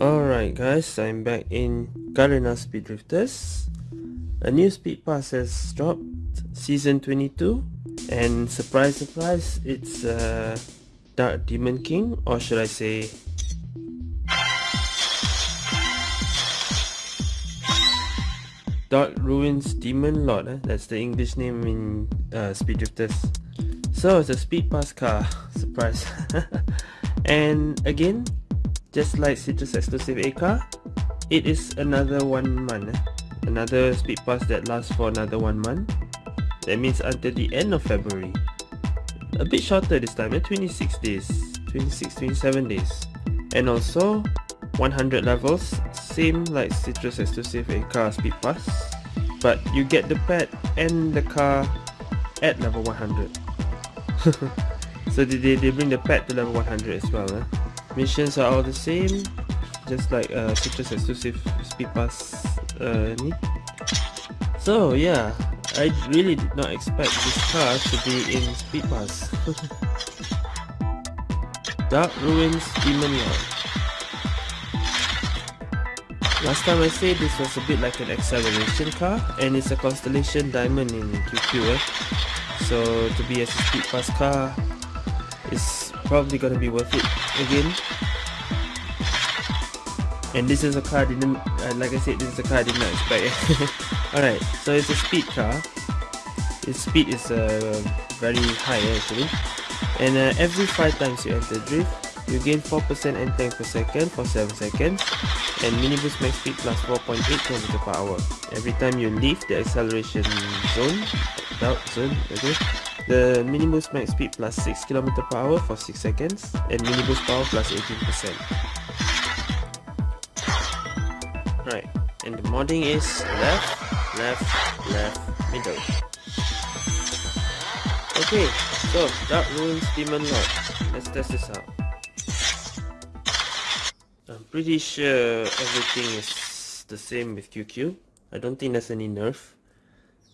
Alright guys, I'm back in Garena Speed Drifters. A new speed pass has dropped, season 22, and surprise surprise, it's uh, Dark Demon King, or should I say Dark Ruins Demon Lord, eh? that's the English name in uh, Speed Drifters. So it's a speed pass car, surprise. and again, just like Citrus Exclusive A car, it is another one month. Eh? Another speed pass that lasts for another one month. That means until the end of February. A bit shorter this time, eh? 26 days. 26, 27 days. And also, 100 levels, same like Citrus Exclusive A car speed pass. But you get the pet and the car at level 100. so they, they bring the pet to level 100 as well. Eh? Missions are all the same. Just like uh, Citrus exclusive speed pass uh, need so yeah. I really did not expect this car to be in speed pass Dark Ruins Demon Lord. Last time I said this was a bit like an acceleration car and it's a Constellation Diamond in QQ eh? So to be a speed pass car is probably gonna be worth it again. And this is a car I didn't uh, like I said this is a car I did not expect alright so it's a speed car. Its speed is uh, very high actually. And uh, every 5 times you enter drift you gain 4% entering per second for 7 seconds. And mini boost max speed plus 4.8 km per hour. Every time you leave the acceleration zone out zone okay the mini boost max speed plus 6 km per hour for 6 seconds and mini boost power plus 18%. Right, and the modding is left, left, left, middle. Okay, so Dark Ruins Demon Lord. Let's test this out. I'm pretty sure everything is the same with QQ. I don't think there's any nerf.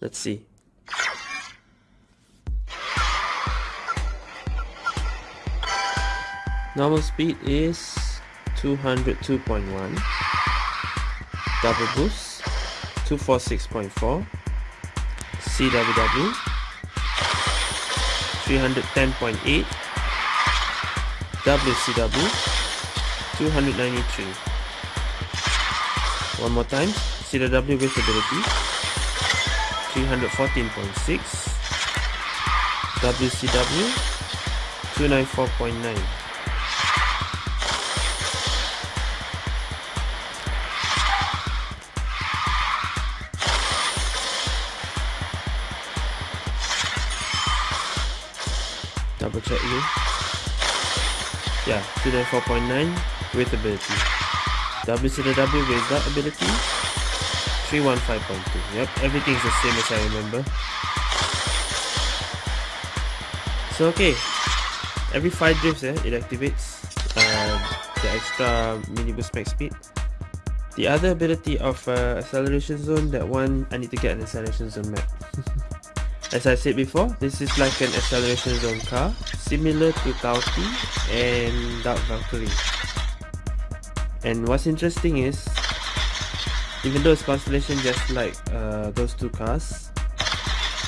Let's see. Normal speed is 202.1 Double boost 246.4 CWW 310.8 WCW 293 One more time CW with ability 314.6 WCW 294.9 check you yeah 294.9 with ability WCW without ability 315.2 yep everything's the same as I remember. So okay. Every 5 drifts eh, it activates uh, the extra mini boost max speed. The other ability of uh, acceleration zone that one I need to get an acceleration zone map As I said before, this is like an acceleration zone car, similar to Tauti and Dark Valkyrie. And what's interesting is, even though it's Constellation just like uh, those two cars,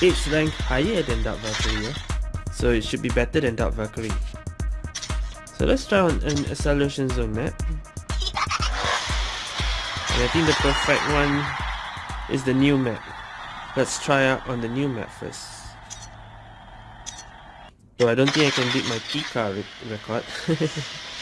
it's ranked higher than Dark Valkyrie, so it should be better than Dark Valkyrie. So let's try on an acceleration zone map. And I think the perfect one is the new map. Let's try out on the new map first. Though I don't think I can beat my Pika re record.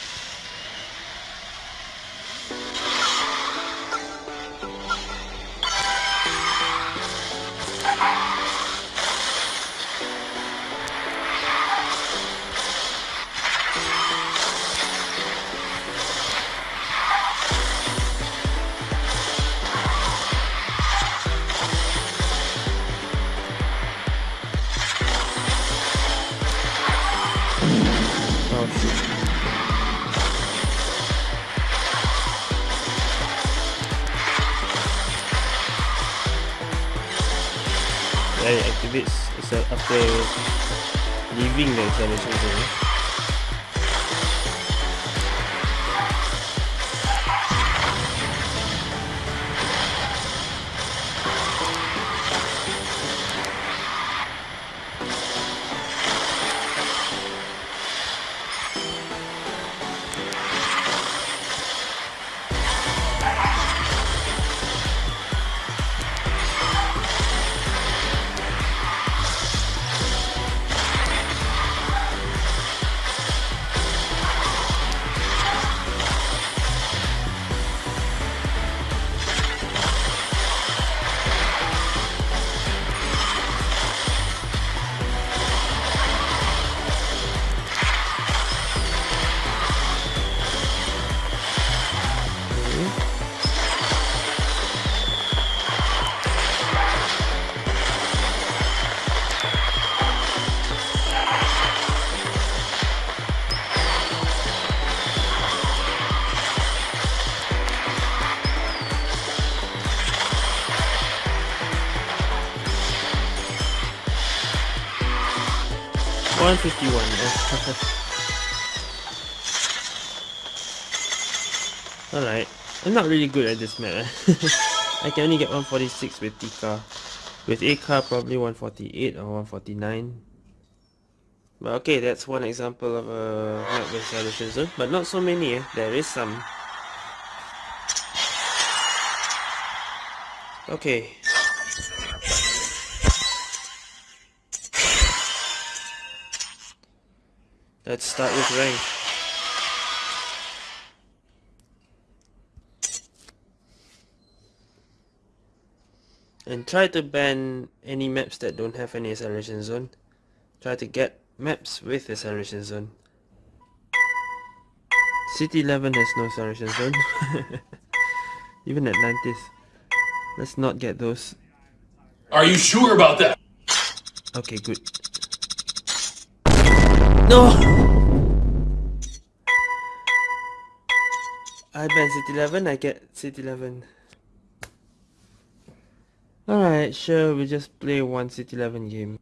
leaving the acceleration zone 151. Alright. I'm not really good at this map. I can only get 146 with Tika. With Aka probably 148 or 149. But okay, that's one example of a map with solution. But not so many, eh? there is some. Okay. Let's start with rank. And try to ban any maps that don't have any acceleration zone. Try to get maps with acceleration zone. City 11 has no acceleration zone. Even Atlantis. Let's not get those. Are you sure about that? Okay, good. No! I ban City 11, I get City 11. Alright, sure, we just play one City 11 game.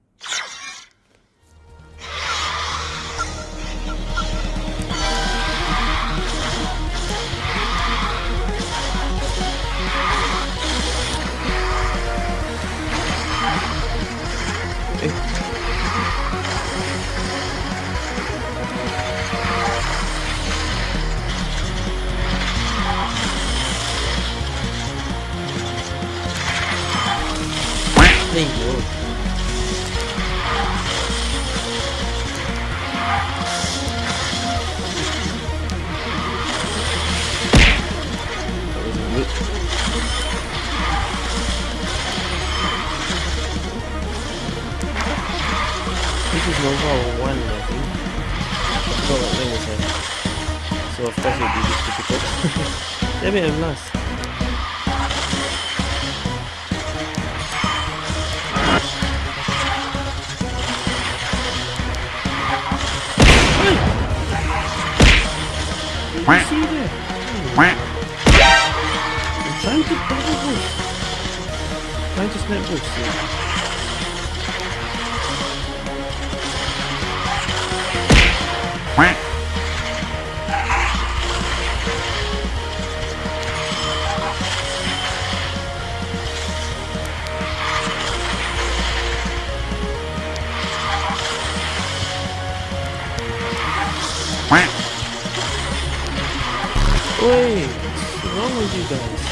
Nova 1 I think. Was. So of course it will be difficult. Damn I'm last. I'm trying to double boost. Trying to snap boost. Yeah. Wait, what's wrong with you guys?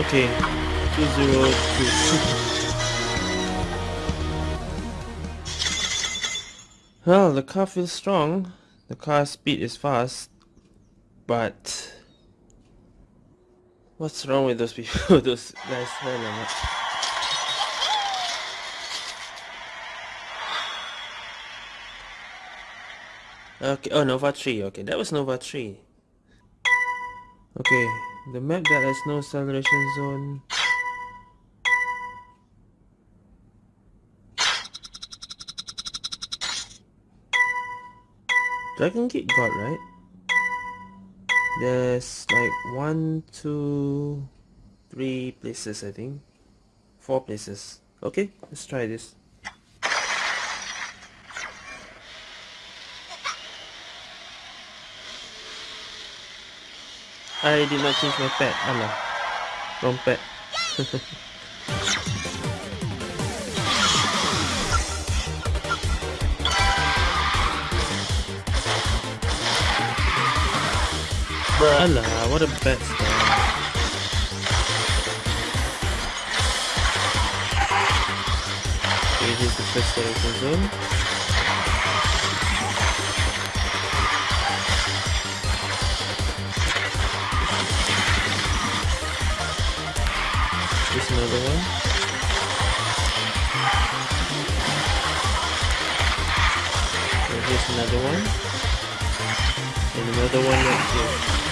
Okay, 202. well, the car feels strong. The car speed is fast. But... What's wrong with those people? those guys hell Okay, oh Nova 3, okay, that was Nova 3. Okay, the map that has no acceleration zone Dragon Gate got right? There's like one, two, three places I think. Four places. Okay, let's try this. I did not change my pet. Allah. Wrong pet. Allah, what a start. Okay, here's the first acceleration zone. Here's another one. here's another one. And another one right here.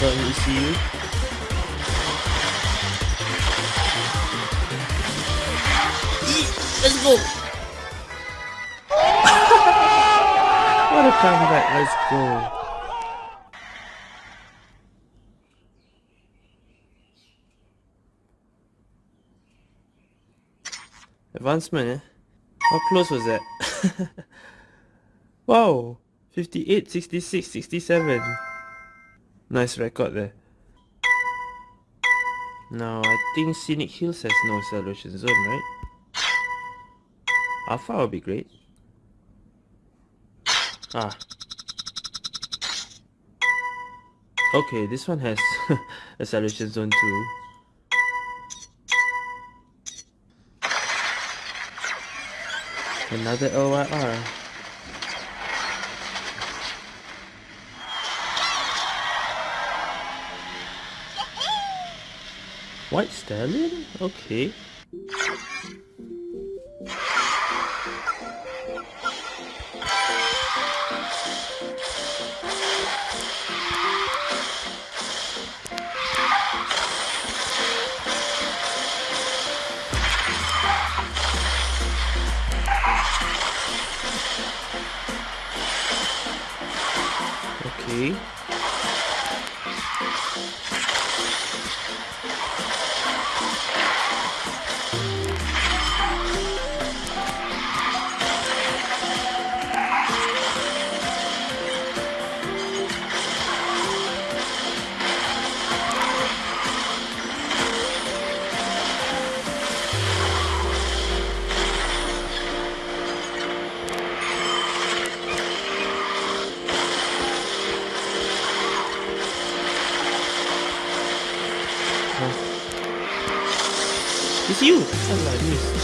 Without an ECU. Let's go! what a comeback, let's go. Advancement, eh? How close was that? wow! 58, 66, 67. Nice record there. Now, I think Scenic Hills has no acceleration zone, right? Alpha would be great. Ah. Okay, this one has acceleration zone too. Another OIR. White Stallion? Okay. Okay. You! Salah, miss.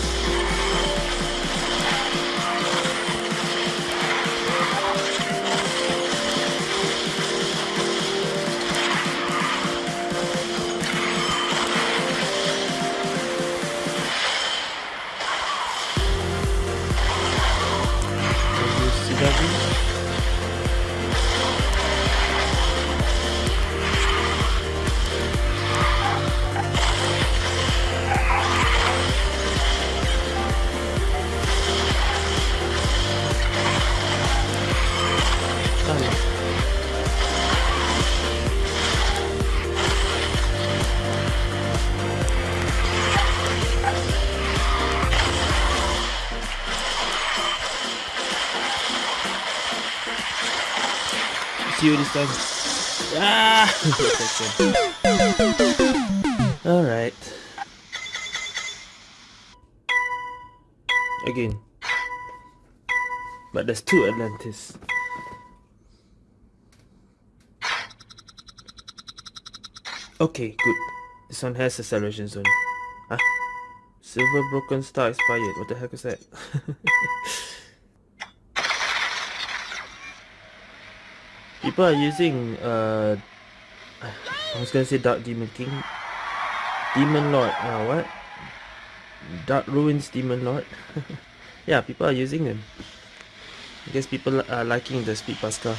Ah! Alright. Again. But there's two Atlantis. Okay, good. This one has a acceleration zone. Huh? Silver Broken Star expired. What the heck is that? People are using uh I was gonna say Dark Demon King. Demon Lord, uh what? Dark Ruins Demon Lord. yeah, people are using them. I guess people are liking the Speed Pass car.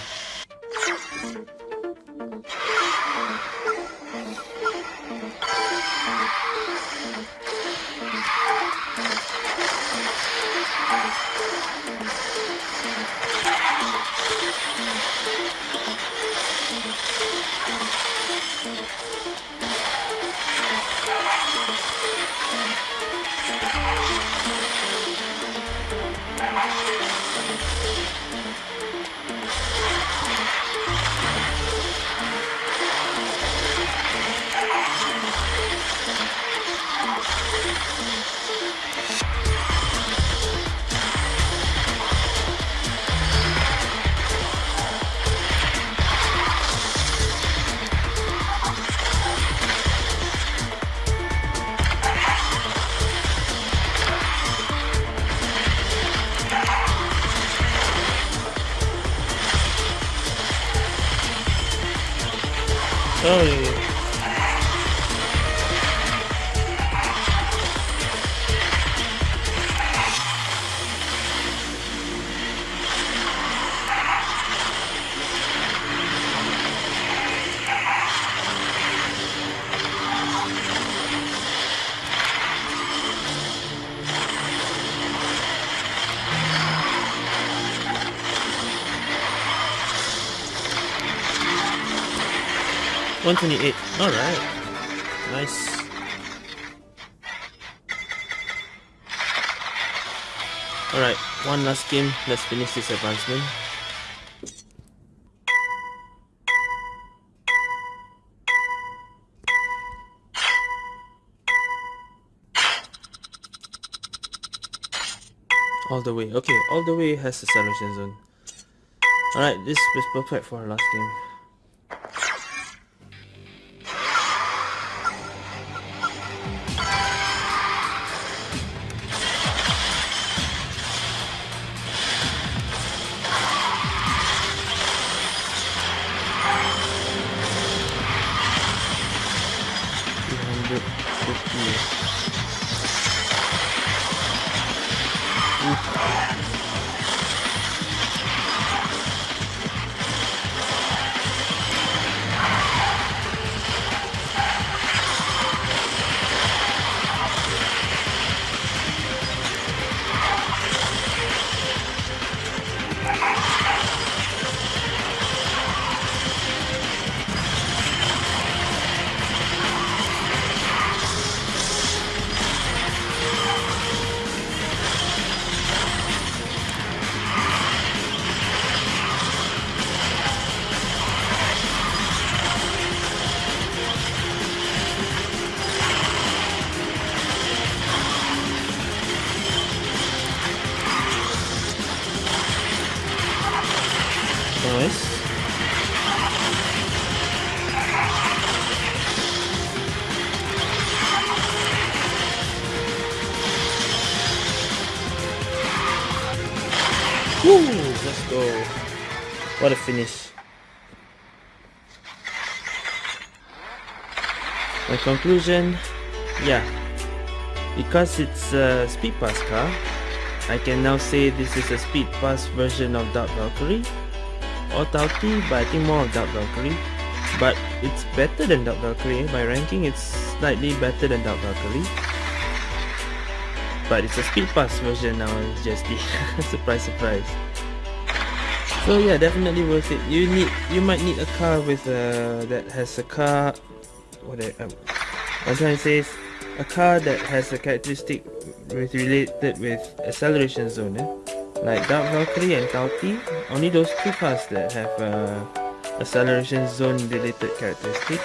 128. Alright. Nice. Alright, one last game. Let's finish this advancement. All the way. Okay, all the way has the acceleration zone. Alright, this was perfect for our last game. Woo! Let's go. What a finish. My conclusion, yeah, because it's a speed pass car, I can now say this is a speed pass version of Dark Valkyrie or Tauti, but I think more of Dark Valkyrie. But it's better than Dark Valkyrie. By ranking, it's slightly better than Dark Valkyrie but it's a speed pass version now it's just surprise surprise. So yeah definitely worth it. You need you might need a car with uh, that has a car what I, um, I'm trying to say is a car that has a characteristic with related with acceleration zone eh? like Dark Valkyrie and Tauti only those two cars that have uh, acceleration zone related characteristic.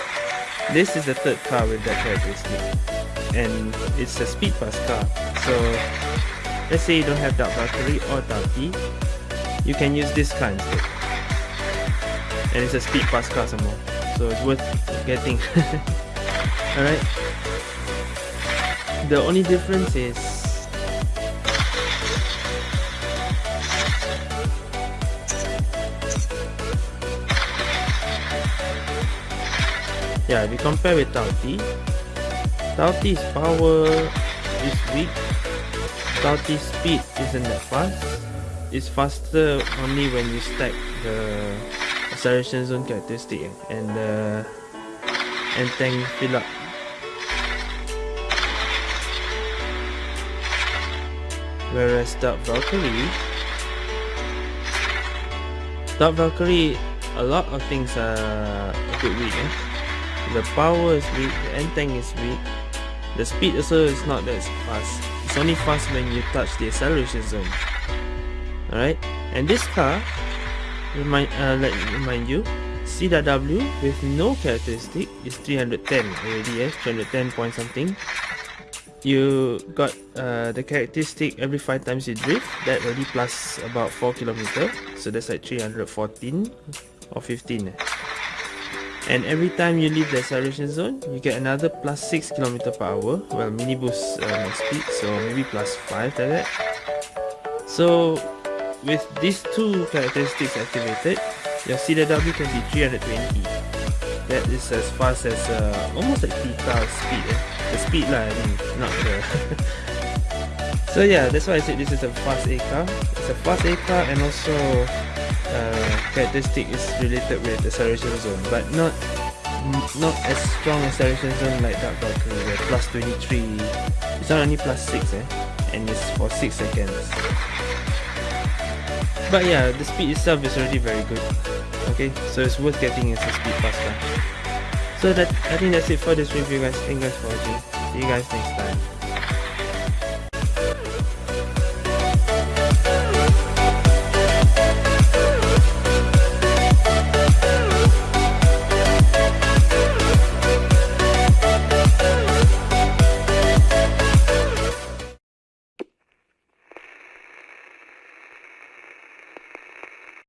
This is the third car with that characteristic and it's a speed pass car. So let's say you don't have Dark Valkyrie or Tauti you can use this car instead. And it's a speed pass car some more. So it's worth getting. Alright. The only difference is yeah if you compare with Tauti Tauti's power is weak. Tauti's speed isn't that fast. It's faster only when you stack the acceleration zone characteristic and the and tank fill up. Whereas Dark Valkyrie Dark Valkyrie a lot of things are a bit weak eh? the power is weak, the end tank is weak the speed also is not that fast. It's only fast when you touch the acceleration zone. Alright? And this car, remind, uh, let me remind you, CW with no characteristic is 310 already, yes, 310 point something. You got uh, the characteristic every 5 times you drift, that already plus about 4 km, so that's like 314 or 15. Eh? And every time you leave the acceleration zone you get another plus 6 km per hour well mini boost uh, speed so maybe plus 5 like that so with these two characteristics activated your CW can be 320 that is as fast as uh, almost like T-car speed. Eh? The speed lah, I mean, not the. so yeah, that's why I said this is a fast A car. It's a fast A car and also uh, characteristic is related with the acceleration zone, but not not as strong as acceleration zone like Dark Valkyrie, plus 23. It's not only plus 6 eh, and it's for 6 seconds. But yeah, the speed itself is already very good. Okay, so it's worth getting as a speed faster. So that I think that's it for this review guys. Thank you guys for watching. See you guys next time.